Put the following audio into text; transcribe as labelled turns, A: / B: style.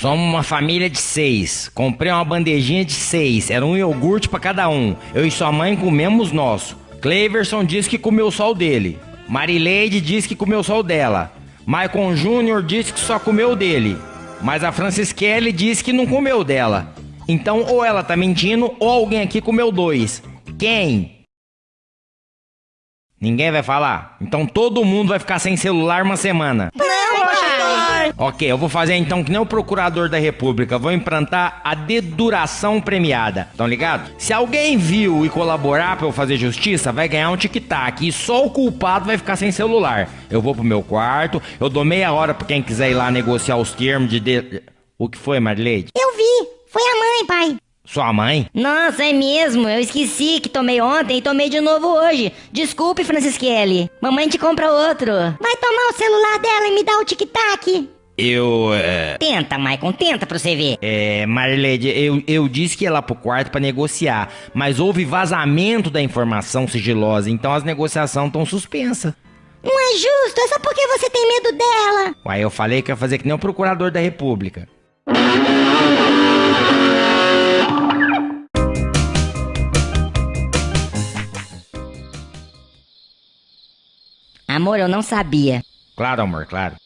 A: Somos uma família de seis. Comprei uma bandejinha de seis. Era um iogurte pra cada um. Eu e sua mãe comemos nosso. Cleverson disse que comeu só o dele. Marileide disse que comeu só o dela. Maicon Júnior disse que só comeu o dele. Mas a Francisquele disse que não comeu dela. Então ou ela tá mentindo ou alguém aqui comeu dois. Quem? Ninguém vai falar? Então todo mundo vai ficar sem celular uma semana. Ok, eu vou fazer então que nem o procurador da república. Vou implantar a deduração premiada. Tão ligado? Se alguém viu e colaborar pra eu fazer justiça, vai ganhar um tic-tac. E só o culpado vai ficar sem celular. Eu vou pro meu quarto, eu dou meia hora pra quem quiser ir lá negociar os termos de... de... O que foi, Marleide?
B: Eu vi. Foi a mãe, pai.
A: Sua mãe?
C: Nossa, é mesmo. Eu esqueci que tomei ontem e tomei de novo hoje. Desculpe, Francisquele. Mamãe te compra outro.
B: Vai tomar o celular dela e me dar o tic-tac.
A: Eu. É,
C: Tenta, Maicon, tenta pra você ver.
A: é Marleide, eu, eu disse que ia lá pro quarto pra negociar, mas houve vazamento da informação sigilosa, então as negociações estão suspensas.
B: Não é justo, é só porque você tem medo dela.
A: Uai, eu falei que ia fazer que nem o procurador da república.
C: Amor, eu não sabia.
A: Claro, amor, claro.